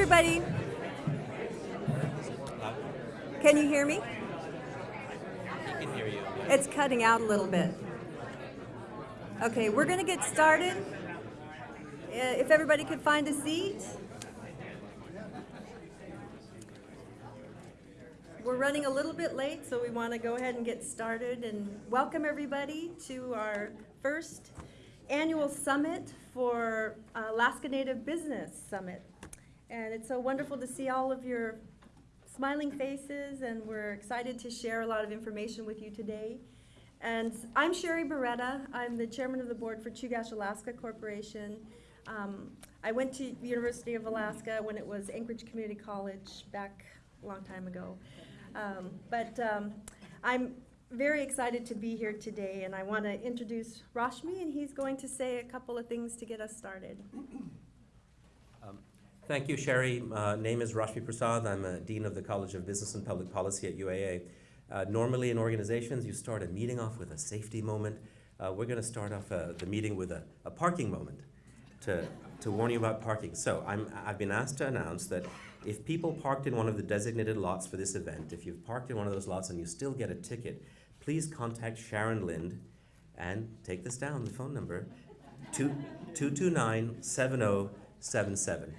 everybody. Can you hear me? I can hear you. It's cutting out a little bit. Okay, we're going to get started. Uh, If everybody could find a seat. We're running a little bit late, so we want to go ahead and get started and welcome everybody to our first annual summit for Alaska Native Business Summit. And it's so wonderful to see all of your smiling faces, and we're excited to share a lot of information with you today. And I'm Sherry Buretta. I'm the chairman of the board for Chugach Alaska Corporation. Um, I went to the University of Alaska when it was Anchorage Community College back a long time ago. Um, but um, I'm very excited to be here today, and I want to introduce Rashmi, and he's going to say a couple of things to get us started. Thank you, Sherry. Uh, name is Rashmi Prasad. I'm a Dean of the College of Business and Public Policy at UAA. Uh, normally in organizations, you start a meeting off with a safety moment. Uh, we're going to start off uh, the meeting with a, a parking moment to, to warn you about parking. So I'm, I've been asked to announce that if people parked in one of the designated lots for this event, if you've parked in one of those lots and you still get a ticket, please contact Sharon Lind and take this down, the phone number, 229 7077.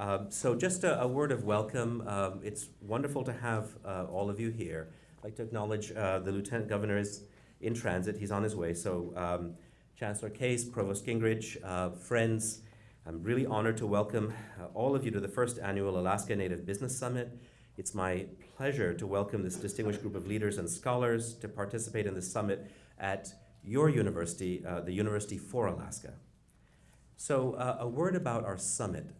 Um, So just a, a word of welcome. Um, It's wonderful to have uh, all of you here. I'd like to acknowledge uh, the Lieutenant Governor is in transit. He's on his way. So um, Chancellor Case, Provost Gingerich, uh, friends, I'm really honored to welcome uh, all of you to the first annual Alaska Native Business Summit. It's my pleasure to welcome this distinguished group of leaders and scholars to participate in this summit at your university, uh, the University for Alaska. So uh, a word about our summit.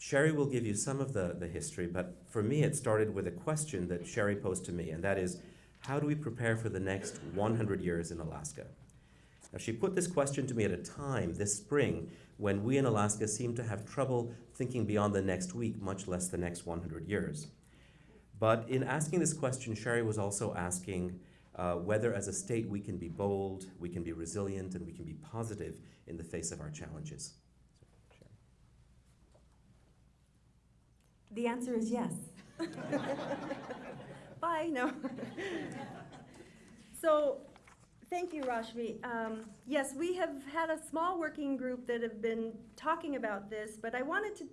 Sherry will give you some of the, the history, but for me, it started with a question that Sherry posed to me, and that is, how do we prepare for the next 100 years in Alaska? Now, she put this question to me at a time this spring when we in Alaska seem to have trouble thinking beyond the next week, much less the next 100 years. But in asking this question, Sherry was also asking uh, whether, as a state, we can be bold, we can be resilient, and we can be positive in the face of our challenges. So, Sherry. The answer is yes. Bye, no. so, thank you, Rashmi. Um, yes, we have had a small working group that have been talking about this, but I wanted to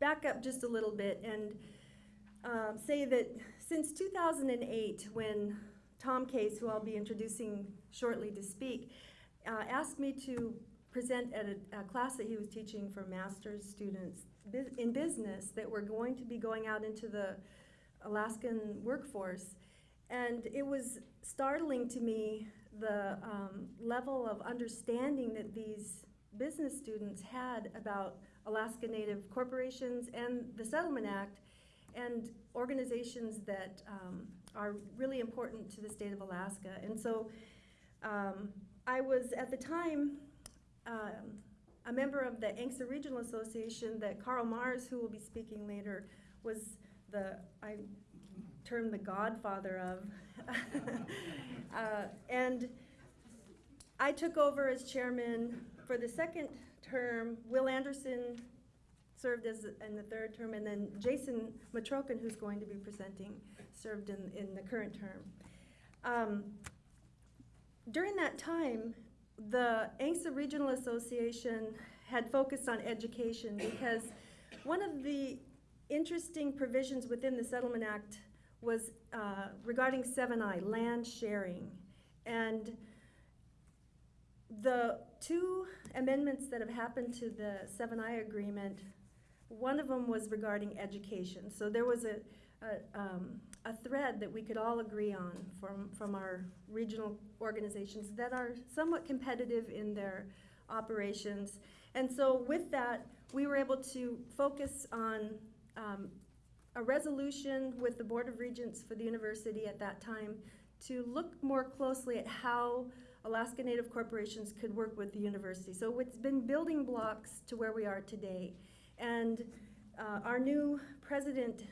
back up just a little bit and um, say that since 2008, when Tom Case, who I'll be introducing shortly to speak, uh, asked me to present at a, a class that he was teaching for master's students in business that were going to be going out into the Alaskan workforce. And it was startling to me the um, level of understanding that these business students had about Alaska Native corporations and the Settlement Act and organizations that um, are really important to the state of Alaska. And so um, I was at the time um, a member of the ANCSA Regional Association that Carl Marrs, who will be speaking later, was the, I term the godfather of. uh, and I took over as chairman for the second term. Will Anderson served as in the third term, and then Jason Metrokin, who's going to be presenting, served in, in the current term. Um, during that time, the ANCSA Regional Association had focused on education because one of the interesting provisions within the Settlement Act was uh, regarding 7I, land sharing. And the two amendments that have happened to the 7I agreement, one of them was regarding education. So there was a, a, um, a thread that we could all agree on from, from our regional organizations that are somewhat competitive in their operations. And so with that, we were able to focus on um, a resolution with the Board of Regents for the university at that time to look more closely at how Alaska Native corporations could work with the university. So it's been building blocks to where we are today. And uh, our new president,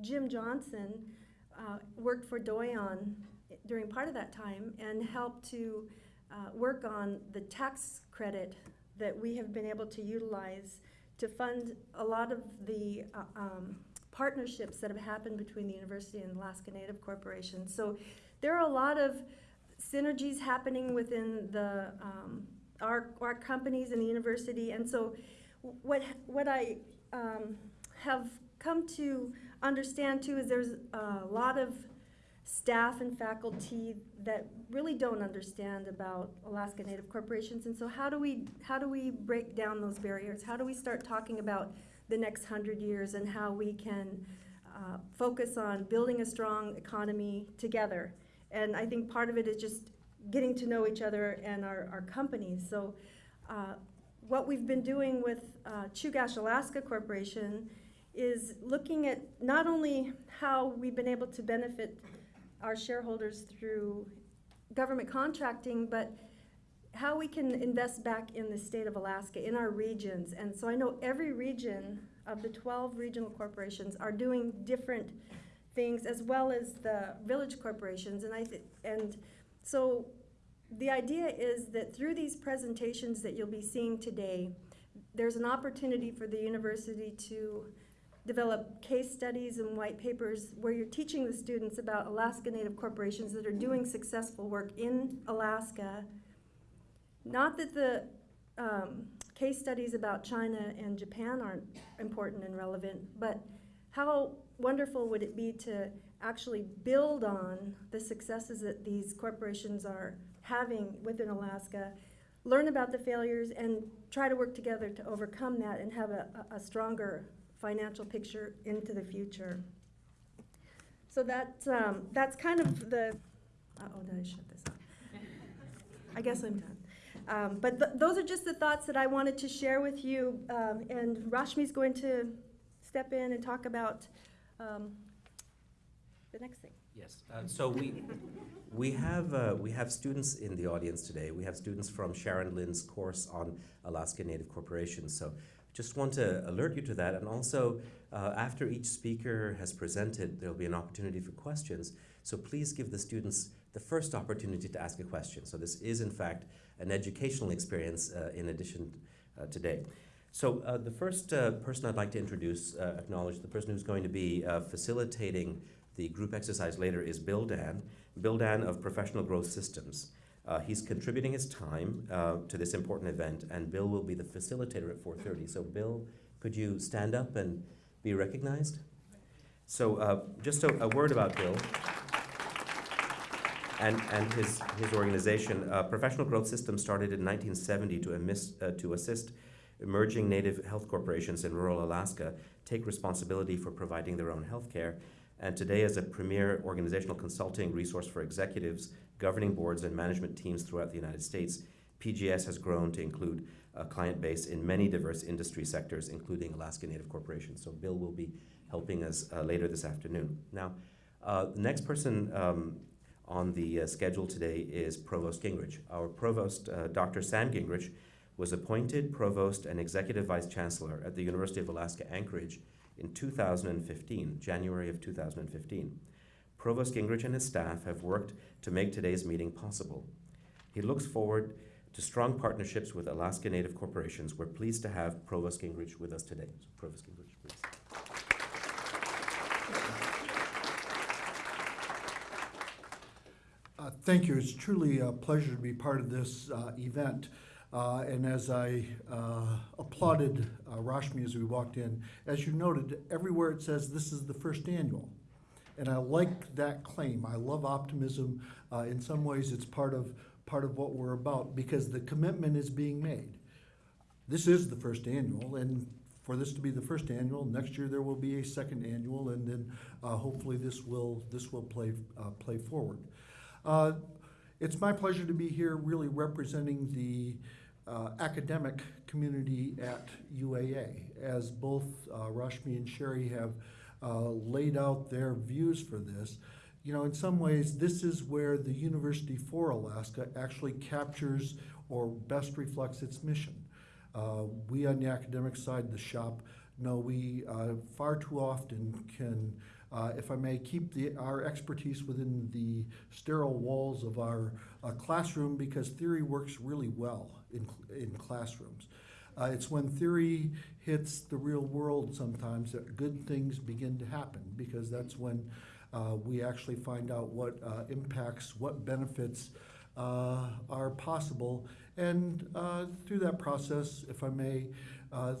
Jim Johnsen, uh, worked for Doyon during part of that time and helped to uh, work on the tax credit that we have been able to utilize to fund a lot of the uh, um, partnerships that have happened between the university and Alaska Native Corporation. So there are a lot of synergies happening within the um, our our companies and the university, and so what what I um, have come to understand too is there's a lot of staff and faculty that really don't understand about Alaska Native corporations, and so how do we how do we break down those barriers? How do we start talking about the next hundred years and how we can uh, focus on building a strong economy together? And I think part of it is just getting to know each other and our, our companies. So uh, what we've been doing with uh, Chugach Alaska Corporation is looking at not only how we've been able to benefit our shareholders through government contracting, but how we can invest back in the state of Alaska, in our regions. And so I know every region of the 12 regional corporations are doing different things as well as the village corporations. And I and so the idea is that through these presentations that you'll be seeing today, there's an opportunity for the university to develop case studies and white papers where you're teaching the students about Alaska Native corporations that are doing successful work in Alaska. Not that the um, case studies about China and Japan aren't important and relevant, but how wonderful would it be to actually build on the successes that these corporations are having within Alaska, learn about the failures, and try to work together to overcome that and have a, a stronger financial picture into the future. So that, um, that's kind of the, uh-oh, did I shut this off? I guess I'm done. Um, but th- those are just the thoughts that I wanted to share with you, um, and Rashmi's going to step in and talk about um, the next thing. Yes, uh, so we, we have, uh, we have students in the audience today. We have students from Sharon Lind's course on Alaska Native Corporations. So just want to alert you to that. And also, uh, after each speaker has presented, there'll be an opportunity for questions. So please give the students the first opportunity to ask a question. So this is, in fact, an educational experience uh, in addition uh, today. So uh, the first uh, person I'd like to introduce, uh, acknowledge the person who's going to be uh, facilitating the group exercise later is Bill Dan. Bill Dan of Professional Growth Systems. Uh, he's contributing his time uh, to this important event, and Bill will be the facilitator at 4:30. So, Bill, could you stand up and be recognized? So, uh, just a, a, word about Bill and, and his, his organization. Uh, Professional Growth Systems started in 1970 to, uh, to assist emerging native health corporations in rural Alaska take responsibility for providing their own health care and today as a premier organizational consulting resource for executives, governing boards, and management teams throughout the United States, PGS has grown to include a client base in many diverse industry sectors, including Alaska Native Corporation. So Bill will be helping us uh, later this afternoon. Now, uh, the next person um, on the uh, schedule today is Provost Gingerich. Our Provost, uh, Dr. Sam Gingerich, was appointed Provost and Executive Vice Chancellor at the University of Alaska Anchorage in 2015, January of 2015. Provost Gingerich and his staff have worked to make today's meeting possible. He looks forward to strong partnerships with Alaska Native corporations. We're pleased to have Provost Gingerich with us today. So Provost Gingerich, please. Uh, thank you. It's truly a pleasure to be part of this uh, event. Uh, and as I uh, applauded uh, Rashmi as we walked in, as you noted, everywhere it says this is the first annual. And I like that claim. I love optimism. Uh, in some ways, it's part of part of what we're about because the commitment is being made. This is the first annual, and for this to be the first annual, next year there will be a second annual, and then uh, hopefully this will this will play uh, play forward. it's my pleasure to be here, really representing the uh, academic community at UAA, as both uh, Rashmi and Sherry have uh, laid out their views for this. You know, in some ways, this is where the University for Alaska actually captures or best reflects its mission. Uh, we on the academic side the shop know we uh, far too often can uh, if I may, keep the, our expertise within the sterile walls of our uh, classroom because theory works really well in, in classrooms. Uh, it's when theory hits the real world sometimes that good things begin to happen because that's when uh, we actually find out what uh, impacts, what benefits uh, are possible. And uh, through that process, if I may, uh,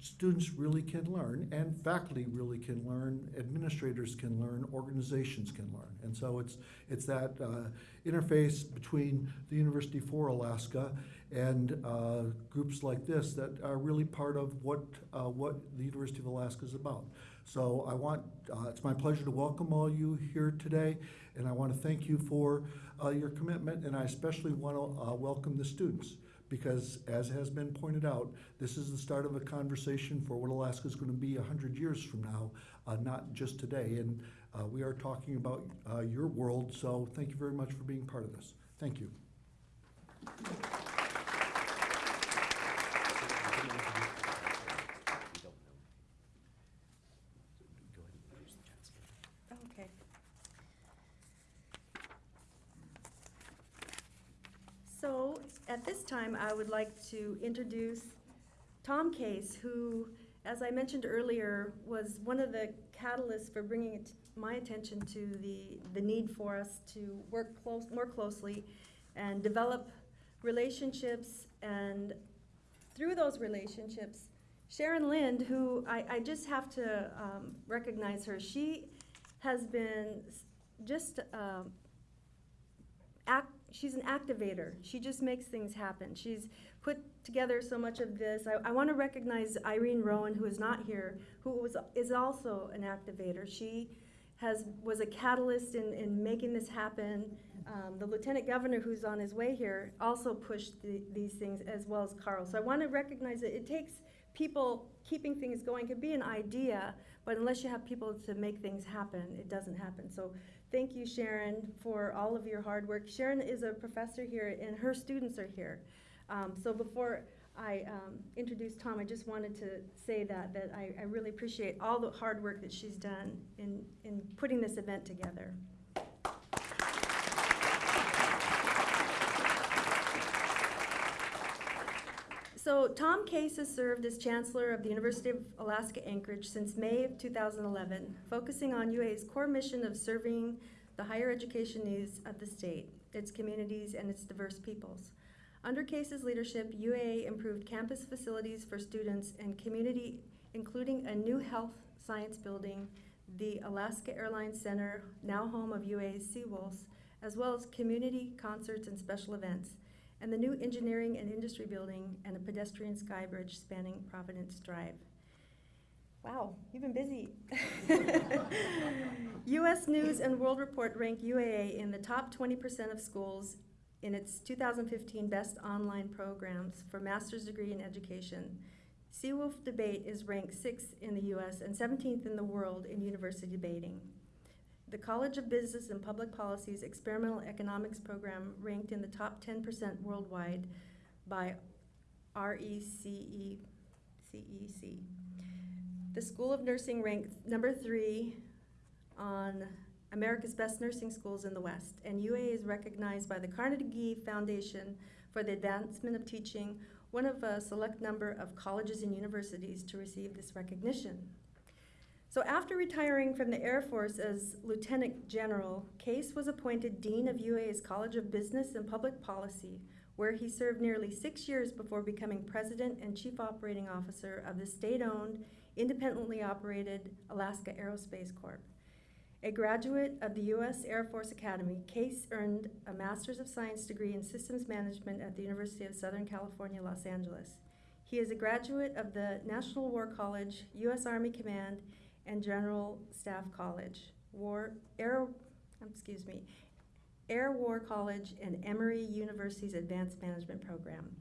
students really can learn, and faculty really can learn, administrators can learn, organizations can learn. And so it's, it's that uh, interface between the University for Alaska and uh, groups like this that are really part of what, uh, what the University of Alaska is about. So I want, uh, it's my pleasure to welcome all you here today, and I want to thank you for uh, your commitment, and I especially want to uh, welcome the students, because as has been pointed out, this is the start of a conversation for what Alaska is going to be 100 years from now, uh, not just today. And we are talking about your world, so thank you very much for being part of this. Thank you. Okay. So, at this time, I would like to introduce Tom Case, who, as I mentioned earlier, was one of the catalysts for bringing my attention to the, the need for us to work close, more closely and develop relationships. And through those relationships, Sharon Lind, who I, I just have to um, recognize her, she has been just um, act, she's an activator. She just makes things happen. She's put together so much of this. I, I want to recognize Irene Rowan, who is not here, who was is also an activator. She has was a catalyst in, in making this happen. Um, the lieutenant governor, who's on his way here, also pushed the, these things as well as Carl. So I want to recognize that it takes people keeping things going. Could be an idea, but unless you have people to make things happen, it doesn't happen. So thank you, Sharon, for all of your hard work. Sharon is a professor here, and her students are here. Um, so before I um, introduce Tom, I just wanted to say that that I, I really appreciate all the hard work that she's done in in putting this event together. So Tom Case has served as Chancellor of the University of Alaska Anchorage since May of 2011, focusing on UA's core mission of serving the higher education needs of the state, its communities, and its diverse peoples. Under Case's leadership, UA improved campus facilities for students and community, including a new health science building, the Alaska Airlines Center, now home of UA's Seawolves, as well as community concerts and special events and the new engineering and industry building and a pedestrian sky bridge spanning Providence Drive. Wow, you've been busy. U.S. News and World Report ranked UAA in the top 20% of schools in its 2015 Best Online Programs for Master's Degree in Education. Seawolf Debate is ranked sixth in the U.S. and 17th in the world in university debating. The College of Business and Public Policy's Experimental Economics program ranked in the top 10% worldwide by E The School of Nursing ranked number three on America's Best Nursing Schools in the West, and UA is recognized by the Carnegie Foundation for the Advancement of Teaching, one of a select number of colleges and universities to receive this recognition. So after retiring from the Air Force as Lieutenant General, Case was appointed Dean of UA's College of Business and Public Policy, where he served nearly six years before becoming President and Chief Operating Officer of the state-owned, independently operated Alaska Aerospace Corp. A graduate of the U.S. Air Force Academy, Case earned a Master's of Science degree in Systems Management at the University of Southern California, Los Angeles. He is a graduate of the National War College, U.S. Army Command, and General Staff College, War, Air, um, excuse me, Air War College and Emory University's Advanced Management Program.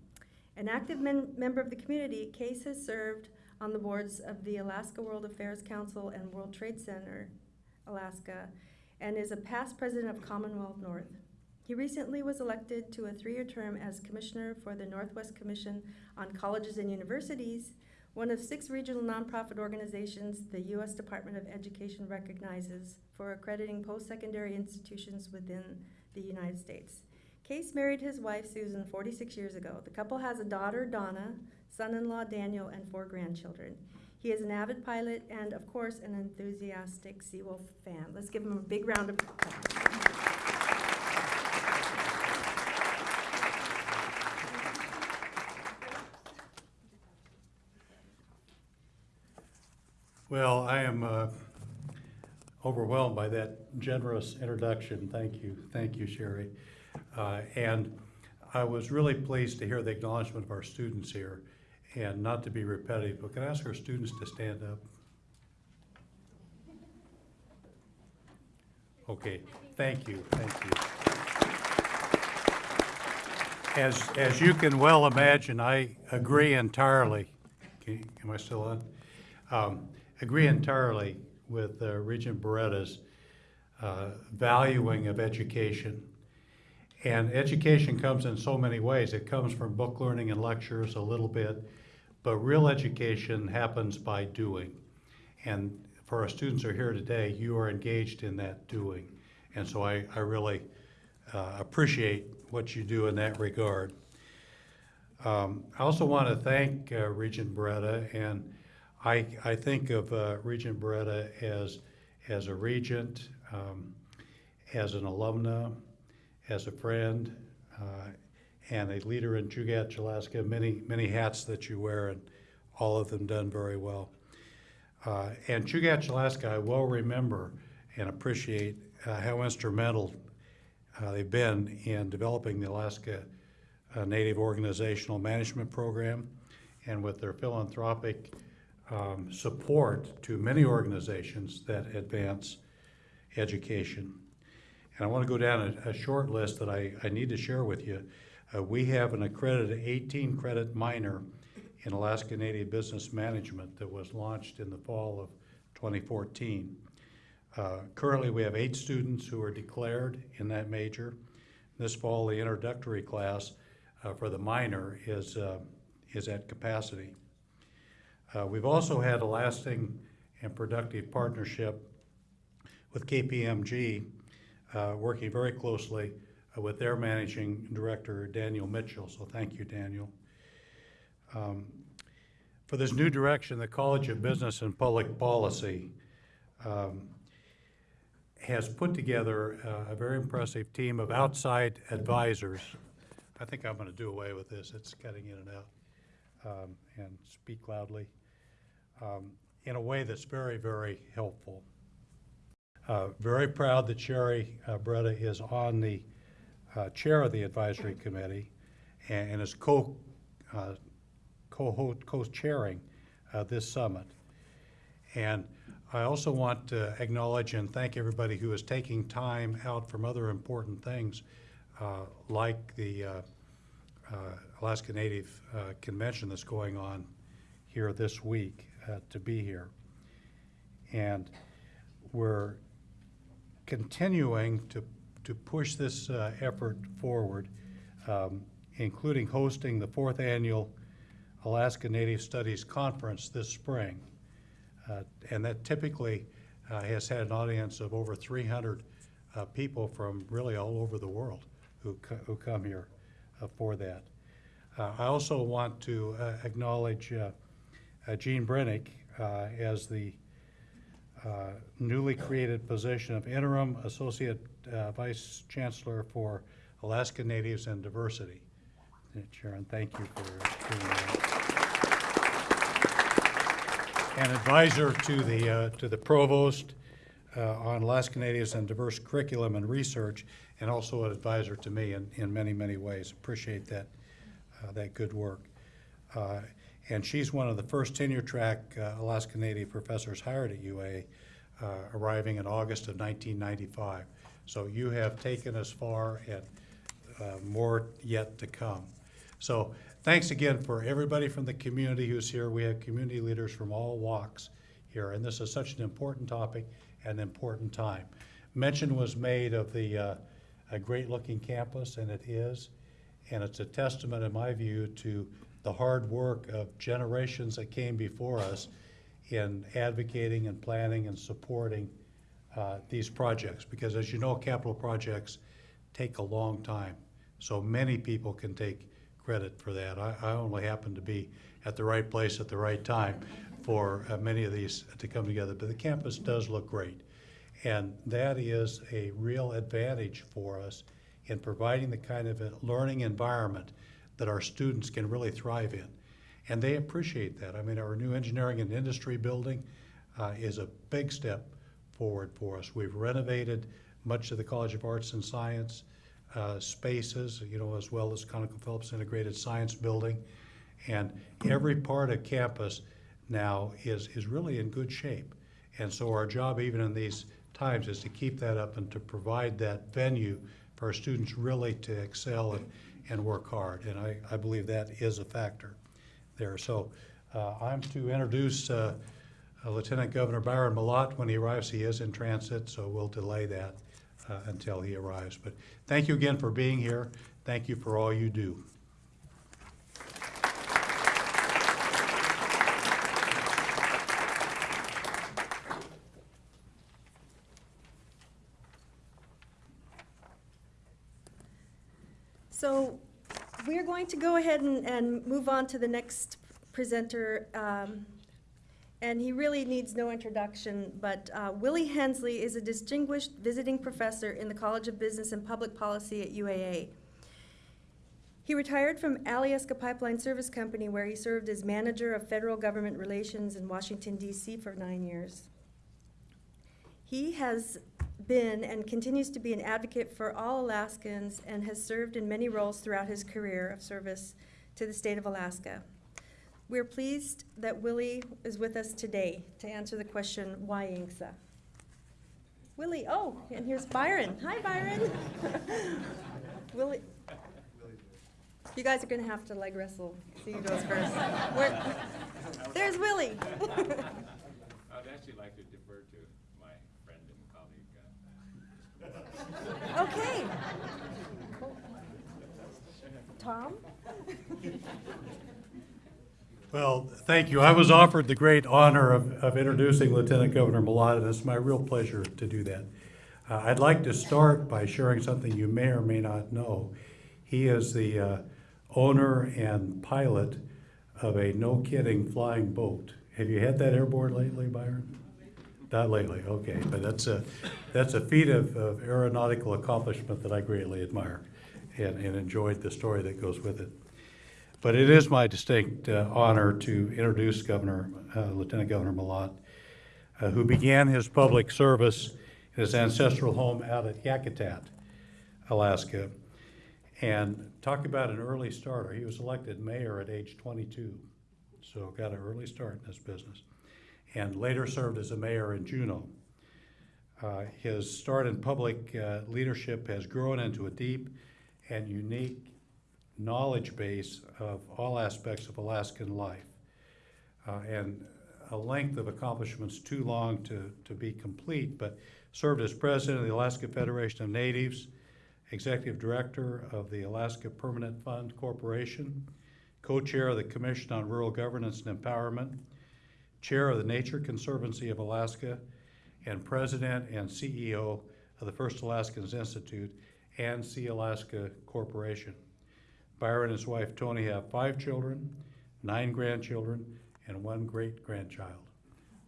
An active member of the community, Case has served on the boards of the Alaska World Affairs Council and World Trade Center, Alaska, and is a past president of Commonwealth North. He recently was elected to a three-year term as commissioner for the Northwest Commission on Colleges and Universities, one of six regional nonprofit organizations the U.S. Department of Education recognizes for accrediting post-secondary institutions within the United States. Case married his wife Susan 46 years ago. The couple has a daughter, Donna, son-in-law Daniel, and four grandchildren. He is an avid pilot and, of course, an enthusiastic Seawolf fan. Let's give him a big round of applause. Well, I am uh, overwhelmed by that generous introduction. Thank you, thank you, Sherry. Uh, And I was really pleased to hear the acknowledgement of our students here, and not to be repetitive, but can I ask our students to stand up? Okay, thank you, thank you. As, as you can well imagine, I agree entirely. Okay, Am I still on? Um, Agree entirely with uh, Regent Buretta's uh, valuing of education. And education comes in so many ways. It comes from book learning and lectures a little bit, but real education happens by doing. And for our students who are here today, you are engaged in that doing. And so I, I really uh, appreciate what you do in that regard. Um, I also want to thank uh, Regent Buretta, and I, I think of uh, Regent Buretta as, as a regent, um, as an alumna, as a friend, uh, and a leader in Chugach, Alaska, many, many hats that you wear, and all of them done very well. Uh, and Chugach, Alaska, I well remember and appreciate uh, how instrumental uh, they've been in developing the Alaska uh, Native Organizational Management Program and with their philanthropic um, support to many organizations that advance education. And I want to go down a, a short list that I, I need to share with you. Uh, we have an accredited 18 credit minor in Alaska Native Business Management that was launched in the fall of 2014. Uh, currently, we have eight students who are declared in that major. This fall, the introductory class uh, for the minor is, uh, is at capacity. Uh, we've also had a lasting and productive partnership with KPMG, uh, working very closely uh, with their managing director, Daniel Mitchell. So thank you, Daniel. Um, for this new direction, the College of Business and Public Policy um, has put together uh, a very impressive team of outside advisors. I think I'm going to do away with this. It's cutting in and out. Um, and speak loudly um, in a way that's very, very helpful. Uh, Very proud that Sherry uh, Buretta is on the uh, chair of the advisory committee and and is co, uh, co- co-chairing uh, this summit. And I also want to acknowledge and thank everybody who is taking time out from other important things, uh, like the uh, Alaska Native uh, Convention that's going on here this week, uh, to be here. And we're continuing to, to push this uh, effort forward, um, including hosting the fourth annual Alaska Native Studies Conference this spring. Uh, And that typically uh, has had an audience of over 300 uh, people from really all over the world who, co- who come here uh, for that. Uh, I also want to uh, acknowledge uh, uh, Jeane Breinig uh, as the uh, newly created position of interim associate uh, vice chancellor for Alaska Natives and Diversity. Uh, Sharon, thank you for that. And advisor to the, uh, to the provost uh, on Alaska Natives and diverse curriculum and research, and also an advisor to me in, in many, many ways. Appreciate that, uh, that good work. Uh, And she's one of the first tenure-track uh, Alaska Native professors hired at UA, uh, arriving in August of 1995. So you have taken us far and uh, more yet to come. So thanks again for everybody from the community who's here. We have community leaders from all walks here, and this is such an important topic and an important time. Mention was made of the, a great-looking campus, and it is, and it's a testament, in my view, to the hard work of generations that came before us in advocating and planning and supporting uh, these projects. Because as you know, capital projects take a long time. So many people can take credit for that. I, I only happened to be at the right place at the right time for uh, many of these to come together. But the campus does look great. And that is a real advantage for us in providing the kind of a learning environment that our students can really thrive in. And they appreciate that. I mean, our new engineering and industry building uh, is a big step forward for us. We've renovated much of the College of Arts and Science uh, spaces, you know, as well as ConocoPhillips Integrated Science Building. And every part of campus now is, is really in good shape. And so our job, even in these times, is to keep that up and to provide that venue for our students really to excel and, and work hard. And I, I believe that is a factor there. So uh, I'm to introduce uh, uh, Lieutenant Governor Byron Malott when he arrives. He is in transit, so we'll delay that uh, until he arrives. But thank you again for being here. Thank you for all you do. So we're going to go ahead and, and move on to the next presenter. um, And he really needs no introduction, but uh, Willie Hensley is a distinguished visiting professor in the College of Business and Public Policy at UAA. He retired from Alyeska Pipeline Service Company, where he served as manager of federal government relations in Washington DC for nine years. He has been and continues to be an advocate for all Alaskans and has served in many roles throughout his career of service to the state of Alaska. We're pleased that Willie is with us today to answer the question, why ANCSA? Willie, oh, and here's Byron. Hi, Byron. Willie. You guys are gonna have to leg wrestle, see who goes first. There's Willie. I'd actually like to defer to my friend and colleague. uh, Okay. Tom? Well, thank you. I was offered the great honor of, of introducing Lieutenant Governor Malott, and it's my real pleasure to do that. Uh, I'd like to start by sharing something you may or may not know. He is the uh, owner and pilot of a no-kidding flying boat. Have you had that airborne lately, Byron? Not lately, okay, but that's a, that's a feat of, of aeronautical accomplishment that I greatly admire and, and enjoyed the story that goes with it. But it is my distinct uh, honor to introduce Governor, uh, Lieutenant Governor Malott, uh, who began his public service in his ancestral home out at Yakutat, Alaska. And talk about an early starter. He was elected mayor at age 22, so got an early start in this business. And later served as a mayor in Juneau. Uh, his start in public uh, leadership has grown into a deep and unique knowledge base of all aspects of Alaskan life. Uh, and a length of accomplishments too long to, to be complete, but served as president of the Alaska Federation of Natives, executive director of the Alaska Permanent Fund Corporation, co-chair of the Commission on Rural Governance and Empowerment, chair of the Nature Conservancy of Alaska, and president and CEO of the First Alaskans Institute and Sealaska Corporation. Byron and his wife Toni have five children, nine grandchildren, and one great grandchild.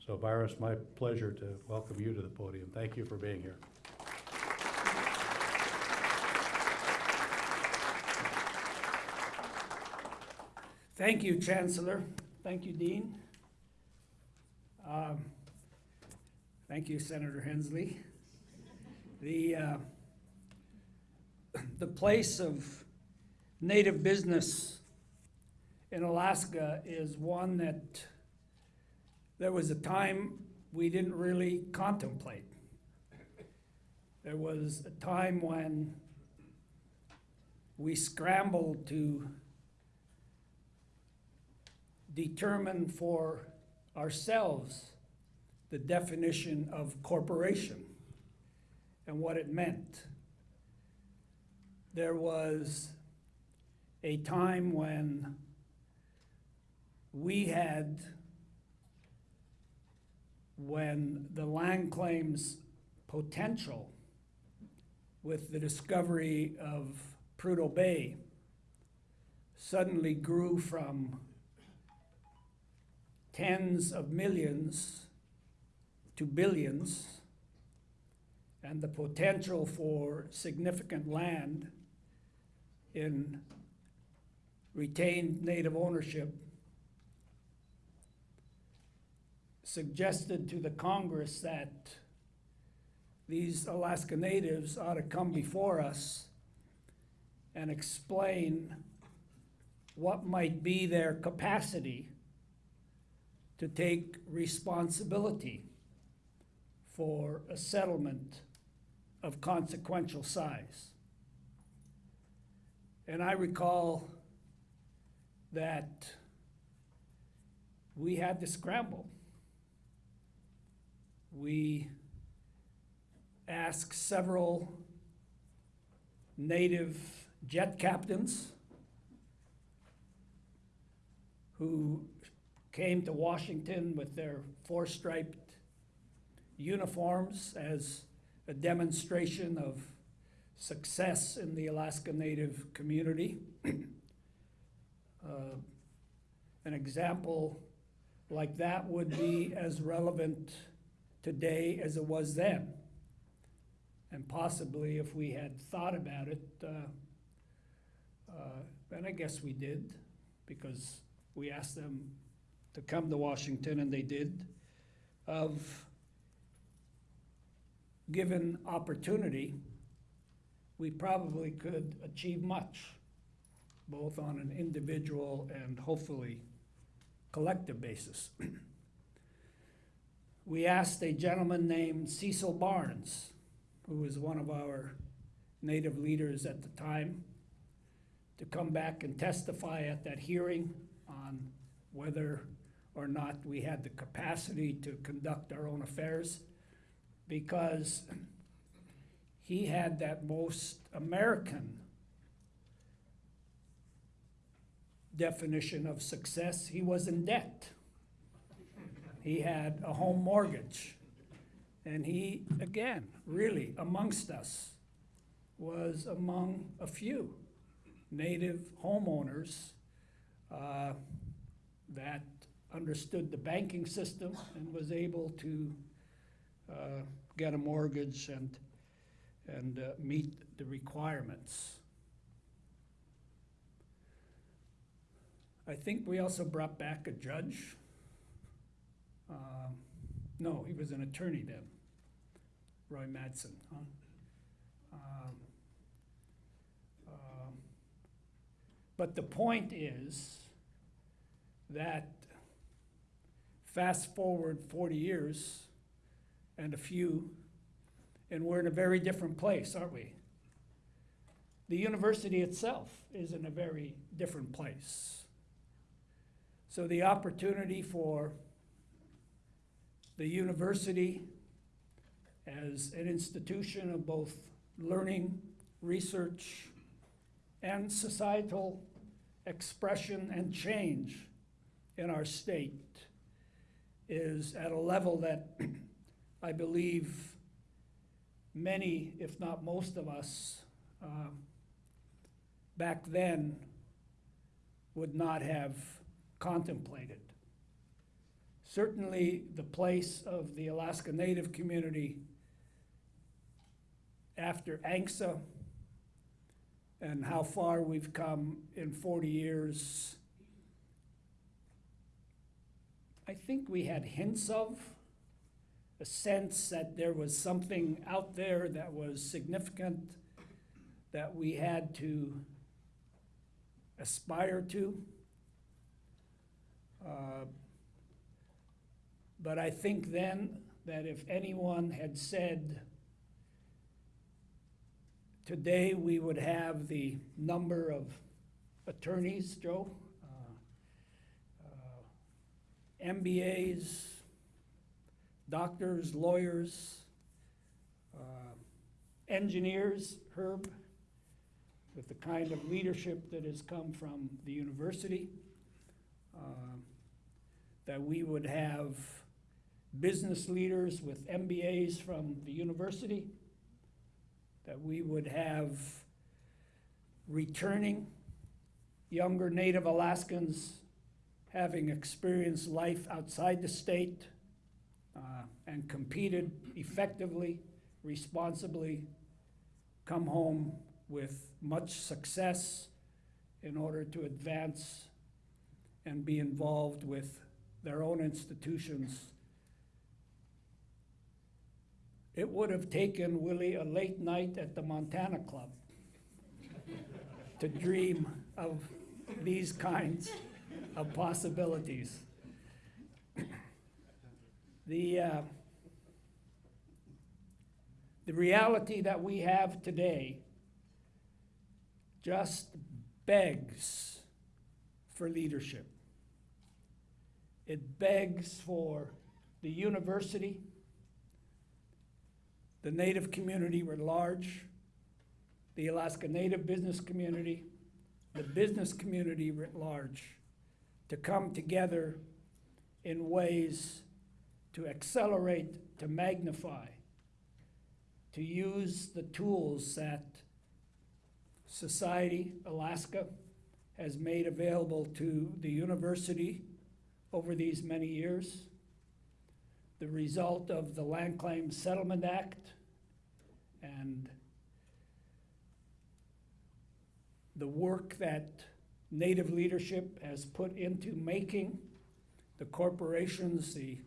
So Byron, it's my pleasure to welcome you to the podium. Thank you for being here. Thank you, Chancellor. Thank you, Dean. Um, Thank you, Senator Hensley. The, uh, the place of native business in Alaska is one that there was a time we didn't really contemplate. There was a time when we scrambled to determine for ourselves the definition of corporation and what it meant. There was a time when we had, when the land claims potential with the discovery of Prudhoe Bay suddenly grew from tens of millions to billions, and the potential for significant land in retained native ownership suggested to the Congress that these Alaska Natives ought to come before us and explain what might be their capacity to take responsibility for a settlement of consequential size. And I recall that we had to scramble. We asked several native jet captains who came to Washington with their four-striped uniforms as a demonstration of success in the Alaska Native community. Uh, An example like that would be as relevant today as it was then. And possibly if we had thought about it, uh, uh, and I guess we did, because we asked them to come to Washington and they did, of given opportunity, we probably could achieve much, both on an individual and hopefully collective basis. We asked a gentleman named Cecil Barnes, who was one of our native leaders at the time, to come back and testify at that hearing on whether or not we had the capacity to conduct our own affairs, because he had that most American definition of success. He was in debt. He had a home mortgage. And he, again, really amongst us, was among a few native homeowners uh, that understood the banking system and was able to uh, get a mortgage and, and uh, meet the requirements. I think we also brought back a judge. Um, No, he was an attorney then, Roy Madsen, huh? Um, um, But the point is that fast forward forty years and a few, and we're in a very different place, aren't we? The university itself is in a very different place. So the opportunity for the university as an institution of both learning, research, and societal expression and change in our state is at a level that I believe many, if not most of us, um, back then would not have contemplated. Certainly, the place of the Alaska Native community after ANCSA and how far we've come in 40 years. I think we had hints of a sense that there was something out there that was significant that we had to aspire to. Uh, But I think then that if anyone had said, today we would have the number of attorneys, Joe, uh, uh, MBAs, doctors, lawyers, uh, engineers, Herb, with the kind of leadership that has come from the university, uh, that we would have business leaders with MBAs from the university, that we would have returning younger Native Alaskans having experienced life outside the state uh, and competed effectively, responsibly, come home with much success in order to advance and be involved with their own institutions. It would have taken Willie a late night at the Montana Club to dream of these kinds of possibilities. The, uh, the reality that we have today just begs for leadership. It begs for the university, the Native community writ large, the Alaska Native business community, the business community writ large, to come together in ways to accelerate, to magnify, to use the tools that Society Alaska has made available to the university over these many years. The result of the Land Claims Settlement Act and the work that Native leadership has put into making the corporations the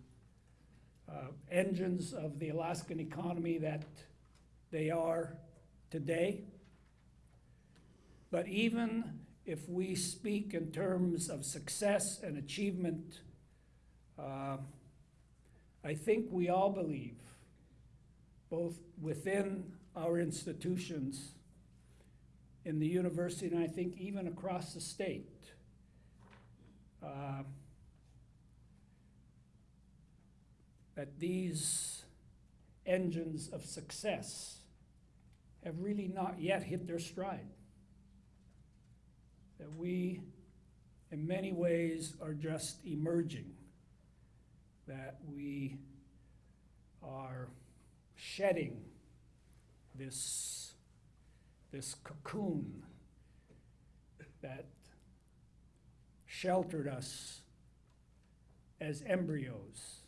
uh, engines of the Alaskan economy that they are today. But even if we speak in terms of success and achievement, uh, I think we all believe, both within our institutions, in the university, and I think even across the state, uh, that these engines of success have really not yet hit their stride. That we, in many ways, are just emerging. That we are shedding this, this cocoon that sheltered us as embryos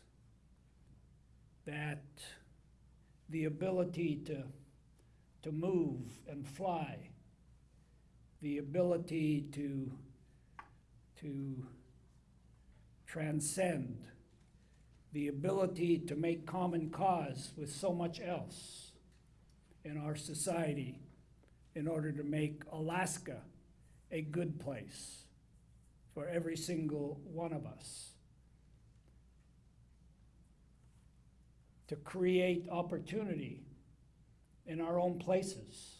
that the ability to, to move and fly, the ability to, to transcend, the ability to make common cause with so much else in our society in order to make Alaska a good place for every single one of us. to create opportunity in our own places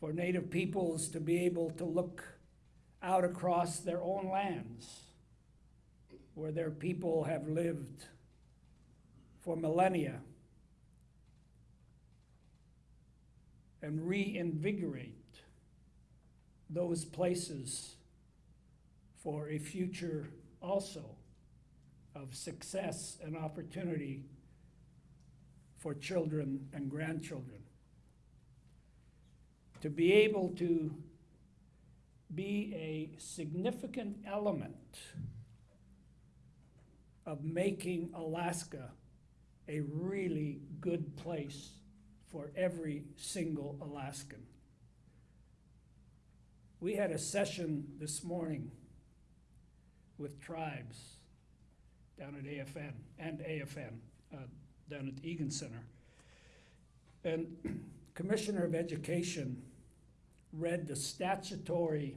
for Native peoples to be able to look out across their own lands where their people have lived for millennia and reinvigorate those places for a future also of success and opportunity for children and grandchildren. To be able to be a significant element of making Alaska a really good place for every single Alaskan. We had a session this morning with tribes down at AFN and AFN, uh, down at the Egan Center. And Commissioner of Education read the statutory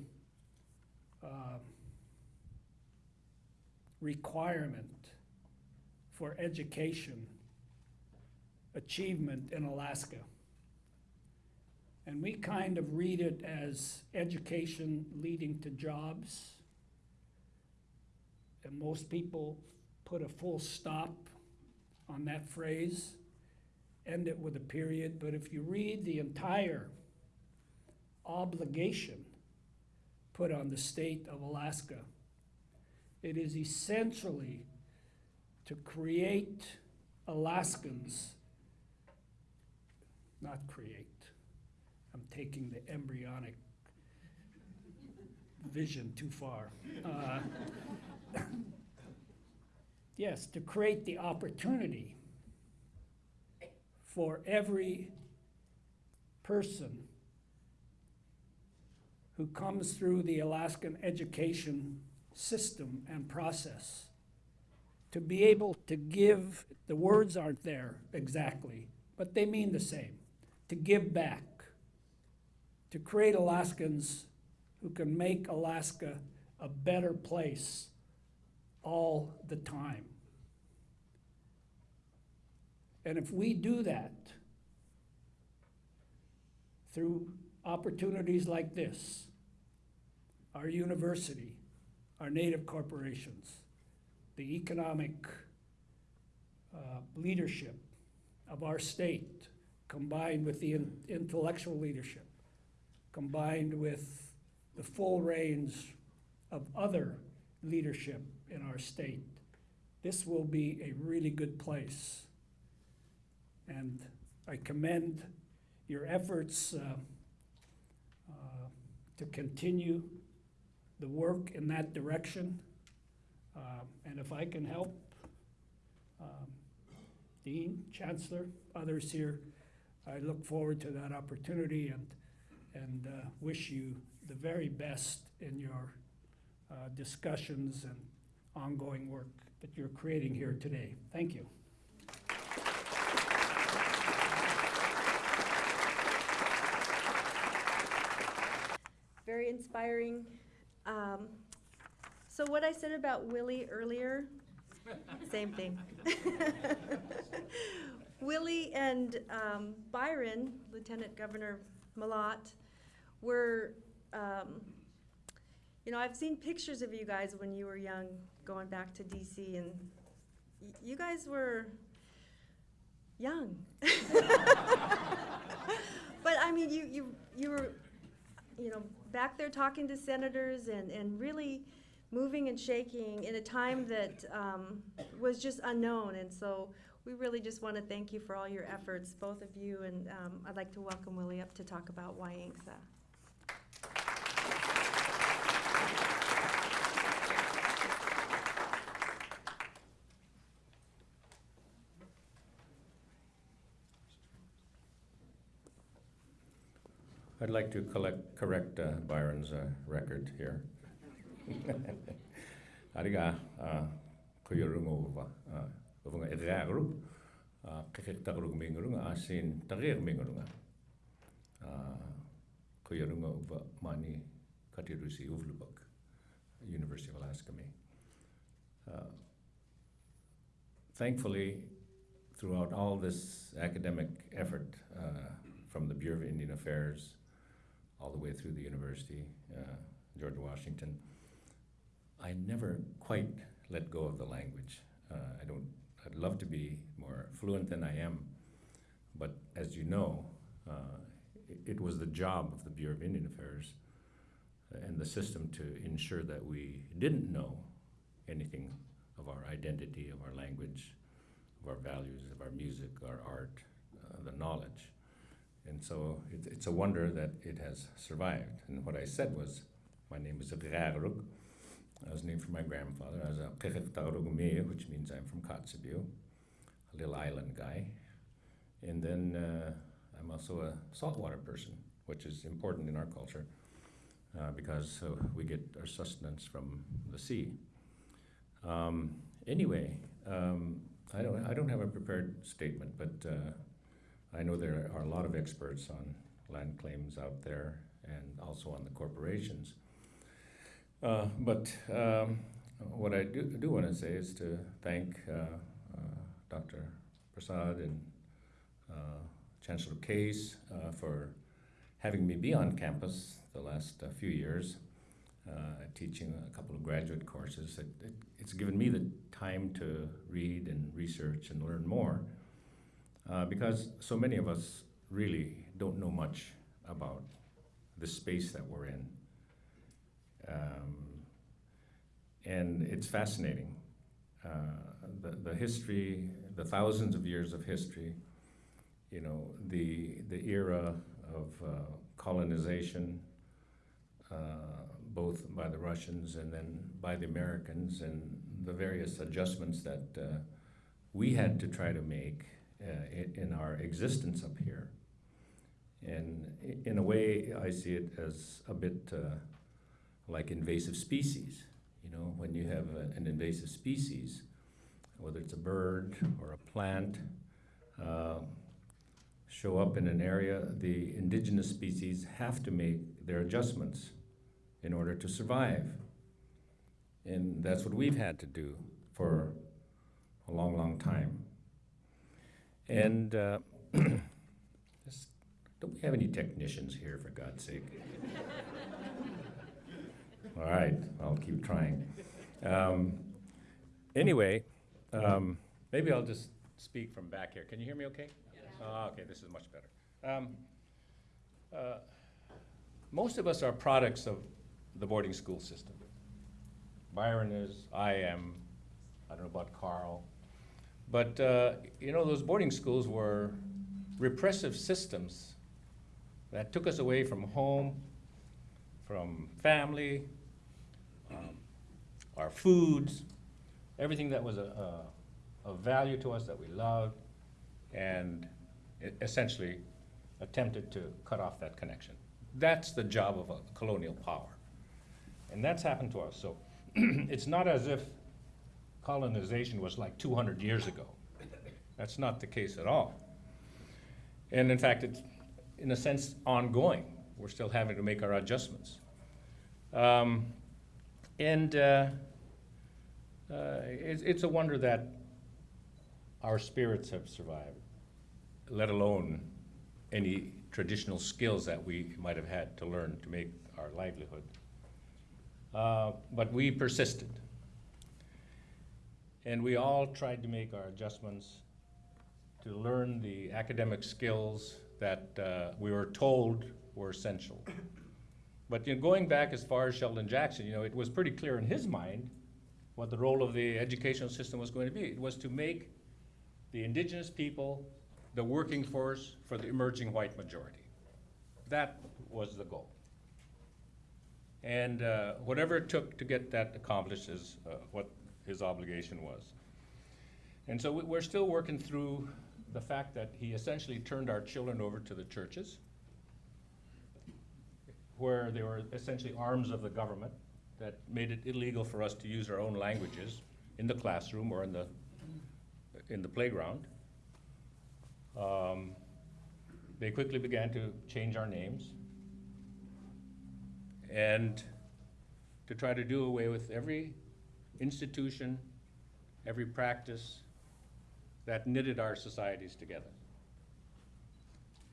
uh, requirement for education achievement in Alaska. And we kind of read it as education leading to jobs. And most people put a full stop on that phrase, end it with a period, but if you read the entire obligation put on the state of Alaska, it is essentially to create Alaskans, not create, I'm taking the embryonic vision too far. Uh, Yes, to create the opportunity for every person who comes through the Alaskan education system and process to be able to give, the words aren't there exactly, but they mean the same, to give back, to create Alaskans who can make Alaska a better place all the time. And if we do that through opportunities like this, our university, our native corporations, the economic uh, leadership of our state, combined with the in- intellectual leadership, combined with the full range of other leadership in our state, this will be a really good place. And I commend your efforts uh, uh, to continue the work in that direction. Uh, And if I can help, um, Dean, Chancellor, others here, I look forward to that opportunity and, and uh, wish you the very best in your uh, discussions and ongoing work that you're creating here today. Thank you. Very inspiring. Um, so what I said about Willie earlier, same thing. Willie and um, Byron, Lieutenant Governor Mallott, were, um, you know, I've seen pictures of you guys when you were young, going back to DC, and you guys were young. but I mean, you you you were, you know, back there talking to senators and and really moving and shaking in a time that um, was just unknown, and so. We really just want to thank you for all your efforts, both of you, and um, I'd like to welcome Willie up to talk about why ANCSA. I'd like to collect, correct uh, Byron's uh, record here. Ariga, kuyurunguva, uvunga edragru, kikik tagrug mingurunga, asin tagir mingurunga. Kuyurunga uva mani katirusi uvlubak, University of Alaska me. Thankfully, throughout all this academic effort, uh, from the Bureau of Indian Affairs, all the way through the university, uh, George Washington. I never quite let go of the language. I don't. I'd love to be more fluent than I am, but as you know, uh, it, it was the job of the Bureau of Indian Affairs and the system to ensure that we didn't know anything of our identity, of our language, of our values, of our music, our art, uh, the knowledge. And so it, it's a wonder that it has survived. And what I said was, my name is Graruk. I was named for my grandfather. I was a Kekeftarugumea, which means I'm from Kotzebue, a little island guy. And then uh, I'm also a saltwater person, which is important in our culture uh, because uh, we get our sustenance from the sea. Um, anyway, um, I don't, I don't have a prepared statement, but uh, I know there are a lot of experts on land claims out there and also on the corporations. Uh, but um, what I do, do want to say is to thank uh, uh, Dr. Prasad and uh, Chancellor Case uh, for having me be on campus the last few years, teaching a couple of graduate courses. It, it, it's given me the time to read and research and learn more because so many of us really don't know much about the space that we're in. Um, and it's fascinating. Uh, the, the history, the thousands of years of history, you know, the, the era of uh, colonization uh, both by the Russians and then by the Americans, and the various adjustments that uh, we had to try to make uh, in, our existence up here. And in a way, I see it as a bit uh, like invasive species. You know, when you have a- an invasive species, whether it's a bird or a plant, uh, show up in an area, the indigenous species have to make their adjustments in order to survive. And that's what we've had to do for a long, long time. And uh, this- don't we have any technicians here, for God's sake? All right, I'll keep trying. Um, anyway, um, maybe I'll just speak from back here. Can you hear me okay? Ah, okay, this is much better. Um, uh, most of us are products of the boarding school system. Byron is, I am, I don't know about Carl. But, uh, you know, those boarding schools were repressive systems that took us away from home, from family, our foods, everything that was a, a, of value to us that we loved, and essentially attempted to cut off that connection. That's the job of a colonial power. And that's happened to us. So it's not as if colonization was like 200 years ago. That's not the case at all. And in fact, it's, in a sense, ongoing. We're still having to make our adjustments. Um, and uh, uh, it's, it's a wonder that our spirits have survived, let alone any traditional skills that we might have had to learn to make our livelihood. Uh, but we persisted. And we all tried to make our adjustments to learn the academic skills that uh, we were told were essential. But you know, going back as far as Sheldon Jackson, you know, it was pretty clear in his mind what the role of the educational system was going to be. It was to make the indigenous people the working force for the emerging white majority. That was the goal. And uh, whatever it took to get that accomplished is uh, what his obligation was. And so we- we're still working through the fact that he essentially turned our children over to the churches, where they were essentially arms of the government that made it illegal for us to use our own languages in the classroom or in the, in the playground. Um, They quickly began to change our names and to try to do away with every institution, every practice that knitted our societies together.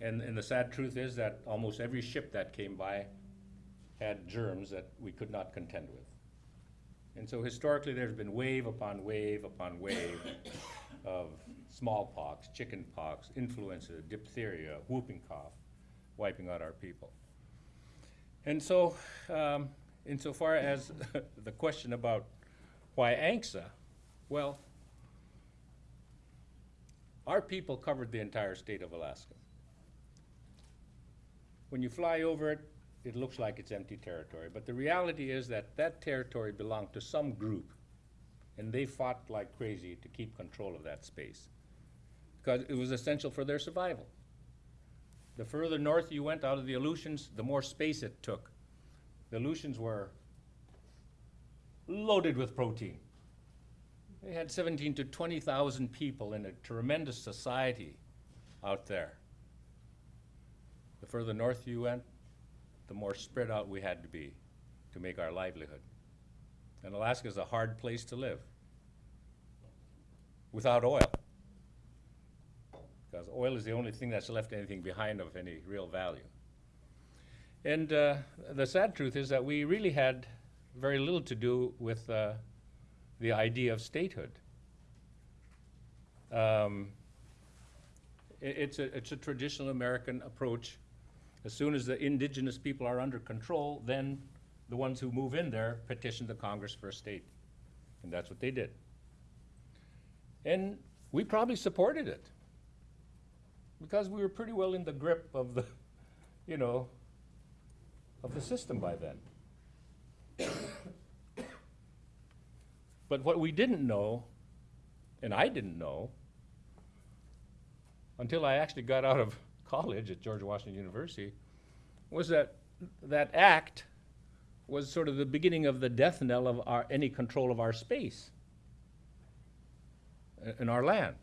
And, and the sad truth is that almost every ship that came by had germs that we could not contend with. And so historically, there's been wave upon wave upon wave of smallpox, chickenpox, influenza, diphtheria, whooping cough, wiping out our people. And so, um, insofar as the question about why ANCSA, well, our people covered the entire state of Alaska. When you fly over it, it looks like it's empty territory, but the reality is that that territory belonged to some group, and they fought like crazy to keep control of that space, because it was essential for their survival. The further north you went out of the Aleutians, the more space it took. The Aleutians were loaded with protein. They had 17 to 20,000 people in a tremendous society out there. The further north you went, the more spread out we had to be to make our livelihood. And Alaska is a hard place to live without oil. Because oil is the only thing that's left anything behind of any real value. And uh, the sad truth is that we really had very little to do with uh, the idea of statehood. Um, it's, a, it's a traditional American approach. As soon as the indigenous people are under control, then the ones who move in there petition the Congress for a state. And that's what they did. And we probably supported it because we were pretty well in the grip of the, you know, of the system by then. But what we didn't know, and I didn't know, until I actually got out of college at George Washington University, was that that act was sort of the beginning of the death knell of our, any control of our space i- in our land.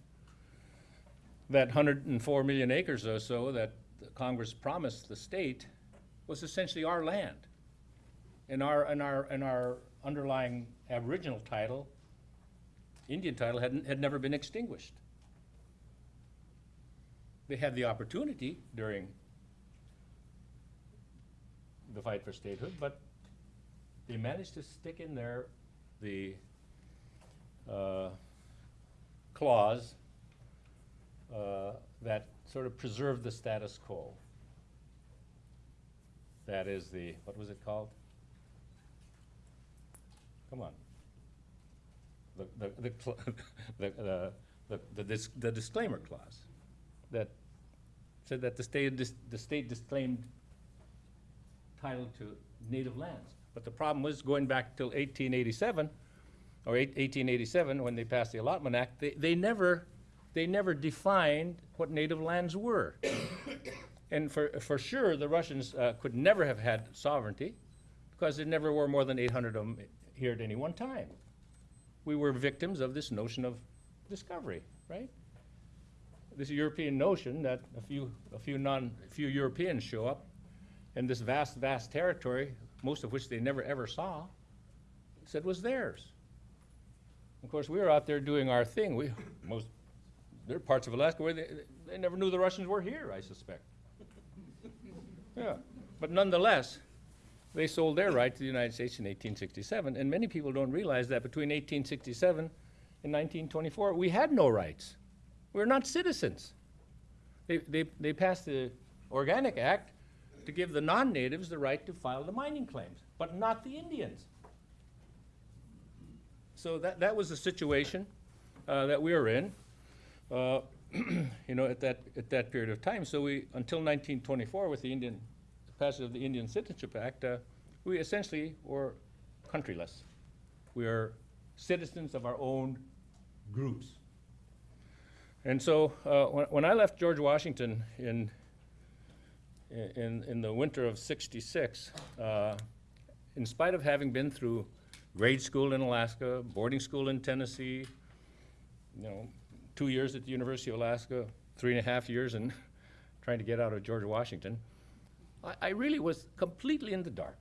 That 104 million acres or so that Congress promised the state was essentially our land. And our, and our, and our underlying aboriginal title, Indian title, had, had never been extinguished. They had the opportunity during the fight for statehood, but they managed to stick in there the uh, clause uh, that sort of preserved the status quo. That is the, what was it called? Come on. The, the, the, the, the, the, the dis- the disclaimer clause that said that the state, dis- the state disclaimed title to native lands. But the problem was, going back till eighteen eighty-seven, or eighteen eighty-seven, when they passed the Allotment Act, they, they never, they never defined what native lands were. And for, for sure, the Russians uh, could never have had sovereignty, because there never were more than eight hundred of them here at any one time. We were victims of this notion of discovery, right? This European notion that a few, a few non, a few Europeans show up, and this vast, vast territory, most of which they never ever saw, said was theirs. Of course, we were out there doing our thing. We, most, there are parts of Alaska where they, they never knew the Russians were here, I suspect. Yeah, but nonetheless, they sold their right to the United States in 1867, and many people don't realize that between 1867 and 1924, we had no rights. We're not citizens. They, they, they passed the Organic Act to give the non-natives the right to file the mining claims, but not the Indians. So that, that was the situation uh, that we were in, uh, you know, at that, at that period of time. So we, until 1924, with the Indian, passage of the Indian Citizenship Act, uh, we essentially were countryless. We are citizens of our own groups. And so uh, when, when I left George Washington in, in, in the winter of 66, uh, in spite of having been through grade school in Alaska, boarding school in Tennessee, you know, two years at the University of Alaska, three and a half years in trying to get out of George Washington, I, I really was completely in the dark,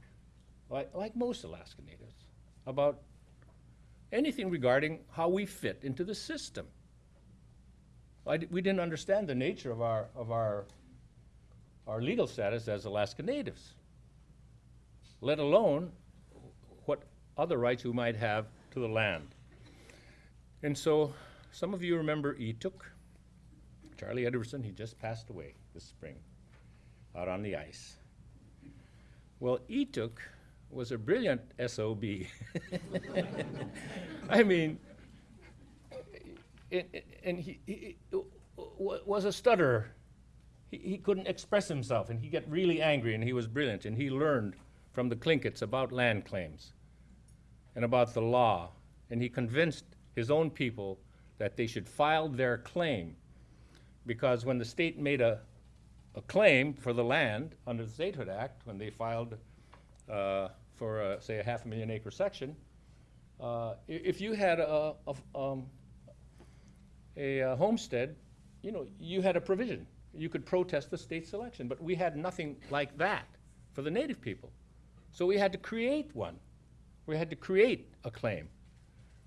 like, like most Alaska natives, about anything regarding how we fit into the system. We didn't understand the nature of our, of our, our legal status as Alaska natives, let alone what other rights we might have to the land. And so, some of you remember Etok, Charlie Edwardson, he just passed away this spring, out on the ice. Well, Etok was a brilliant SOB. I mean, and he, he wa- was a stutterer. He, he couldn't express himself, and he got really angry, and he was brilliant, and he learned from the Tlingits about land claims and about the law, and he convinced his own people that they should file their claim, because when the state made a, a claim for the land under the Statehood Act, when they filed uh, for, say, a half a million acre section, uh, if you had a um, a uh, homestead, you know, you had a provision. You could protest the state selection, but we had nothing like that for the native people. So we had to create one. We had to create a claim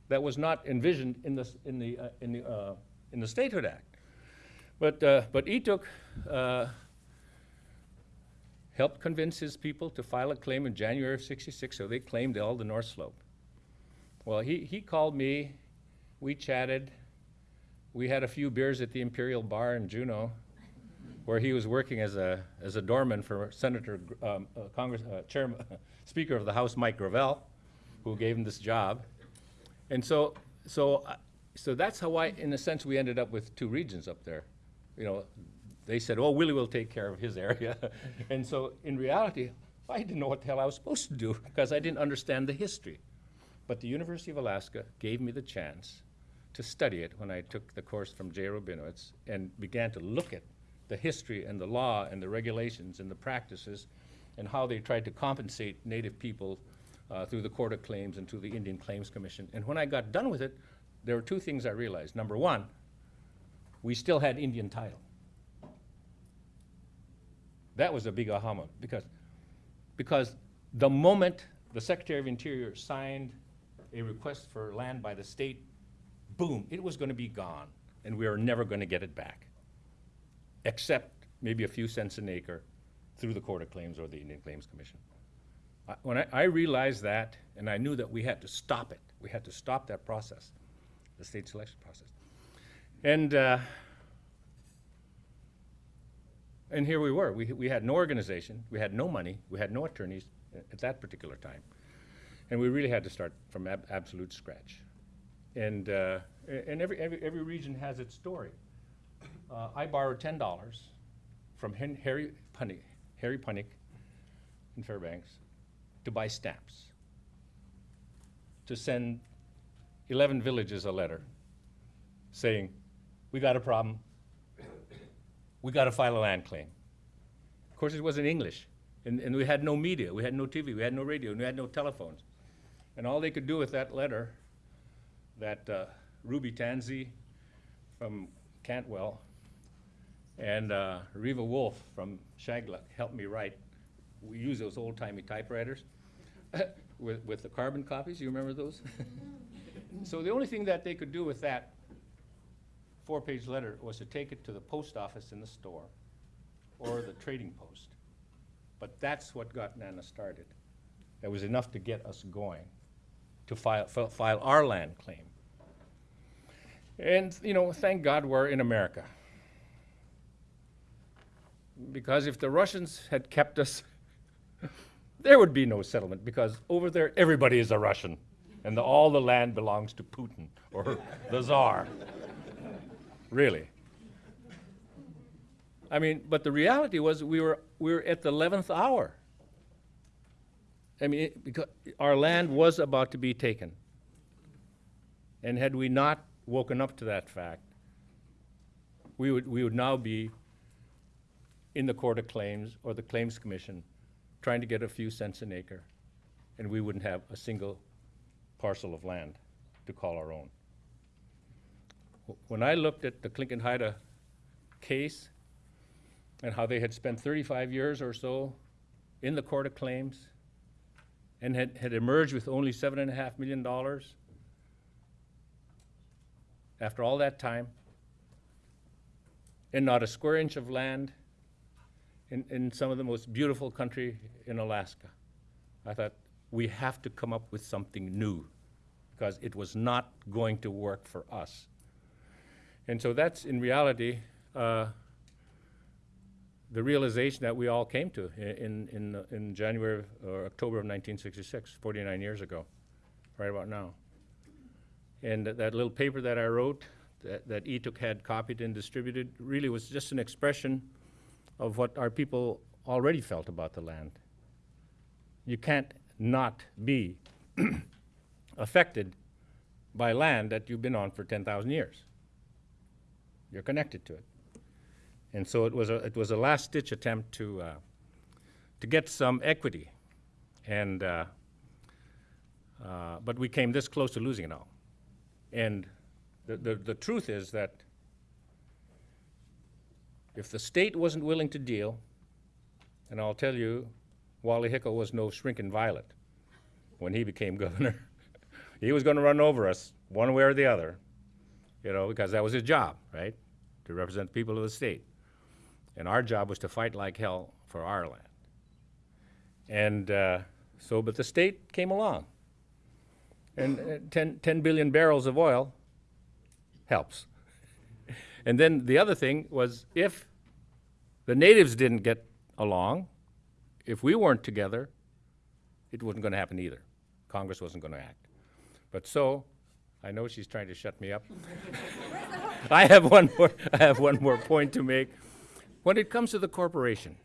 that was not envisioned in the, in the, uh, in the, uh, in the Statehood Act. But, uh, but Etok, uh, helped convince his people to file a claim in January of sixty-six, so they claimed all the North Slope. Well, he, he called me, we chatted, we had a few beers at the Imperial Bar in Juneau, where he was working as a, as a doorman for Senator, um, uh, Congress, uh, Chairman, Speaker of the House, Mike Gravel, who gave him this job. And so, so, uh, so that's how I, in a sense, we ended up with two regions up there. You know, they said, oh, Willie will take care of his area. And so, in reality, I didn't know what the hell I was supposed to do because I didn't understand the history. But the University of Alaska gave me the chance to study it when I took the course from Jay Rabinowitz and began to look at the history and the law and the regulations and the practices and how they tried to compensate Native people uh, through the Court of Claims and through the Indian Claims Commission. And when I got done with it, there were two things I realized. Number one, we still had Indian title. That was a big aha moment because, because the moment the Secretary of Interior signed a request for land by the state, boom, it was going to be gone, and we were never going to get it back, except maybe a few cents an acre through the Court of Claims or the Indian Claims Commission. I- When I, I realized that, and I knew that we had to stop it, we had to stop that process, the state selection process. And, uh, and here we were. We, we had no organization, we had no money, we had no attorneys at that particular time. And we really had to start from ab- absolute scratch. And, uh, and every, every, every region has its story. Uh, I borrowed ten dollars from Hen- Harry Punick, Harry Punick in Fairbanks to buy stamps, to send eleven villages a letter saying, we got a problem, we got to file a land claim. Of course, it was in English, and, and we had no media, we had no TV, we had no radio, and we had no telephones. And all they could do with that letter, that uh, Ruby Tansy from Cantwell and uh, Reva Wolf from Shageluk helped me write. We use those old-timey typewriters with, with the carbon copies, you remember those? So the only thing that they could do with that four-page letter was to take it to the post office in the store or the trading post. But that's what got NANA started. That was enough to get us going, to file, file our land claim. And, you know, thank God we're in America. Because if the Russians had kept us, there would be no settlement, because over there, everybody is a Russian, and the, all the land belongs to Putin or the Tsar. Really. I mean, but the reality was we were, we were at the 11th hour. I mean, it, because our land was about to be taken. And had we not woken up to that fact, we would, we would now be in the Court of Claims or the Claims Commission trying to get a few cents an acre, and we wouldn't have a single parcel of land to call our own. When I looked at the Tlingit Haida case and how they had spent 35 years or so in the Court of Claims and had, had emerged with only seven and a half million dollars after all that time, and not a square inch of land in, in some of the most beautiful country in Alaska. I thought, we have to come up with something new, because it was not going to work for us. And so that's, in reality, uh, the realization that we all came to in, in, in January or October of 1966, 49 years ago, right about now. And that- little paper that I wrote, that, that Etok had copied and distributed, really was just an expression of what our people already felt about the land. You can't not be affected by land that you've been on for 10,000 years. You're connected to it. And so it was a, it was a last-ditch attempt to, uh, to get some equity. And, uh, uh, but we came this close to losing it all. And the, the, the truth is that if the state wasn't willing to deal, and I'll tell you, Wally Hickel was no shrinking violet when he became governor. he was going to run over us one way or the other, you know, because that was his job, right? To represent the people of the state. And our job was to fight like hell for our land. And uh, so, but the state came along. And uh, 10, 10 billion barrels of oil helps. And then the other thing was if the natives didn't get along, if we weren't together, it wasn't going to happen either. Congress wasn't going to act. But so, I know she's trying to shut me up. I have one more. I have one more point to make. When it comes to the corporation,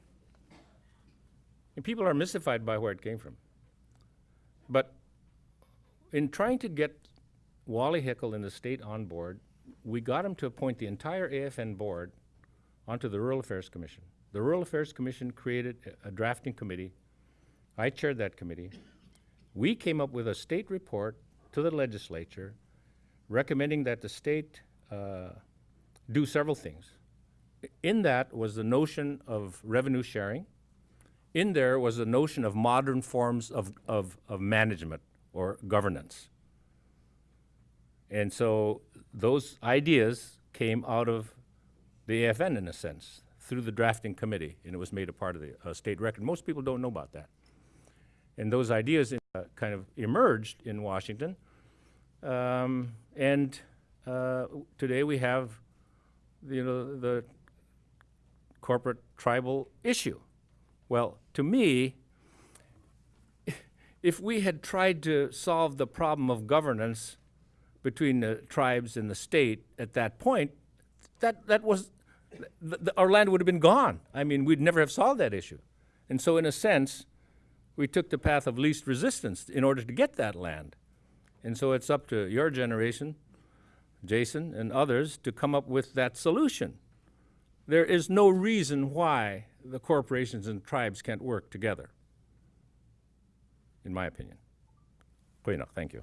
And people are mystified by where it came from. But in trying to get Wally Hickel and the state on board, we got him to appoint the entire AFN board onto the Rural Affairs Commission. The Rural Affairs Commission created a- a drafting committee. I chaired that committee. We came up with a state report to the legislature recommending that the state uh, do several things. In that was the notion of revenue sharing. In there was the notion of modern forms of, of, of management or governance. And so those ideas came out of the AFN in a sense, through the drafting committee, and it was made a part of the uh, state record. Most people don't know about that. And those ideas uh, kind of emerged in Washington. Um, and uh, today we have, you know, the corporate tribal issue. Well, to me, if we had tried to solve the problem of governance between the tribes and the state at that point, that, that was, our land would have been gone. I mean, we'd never have solved that issue. And so, in a sense, we took the path of least resistance in order to get that land. And so it's up to your generation, Jason, and others to come up with that solution. There is no reason why the corporations and tribes can't work together, in my opinion. Good enough, thank you.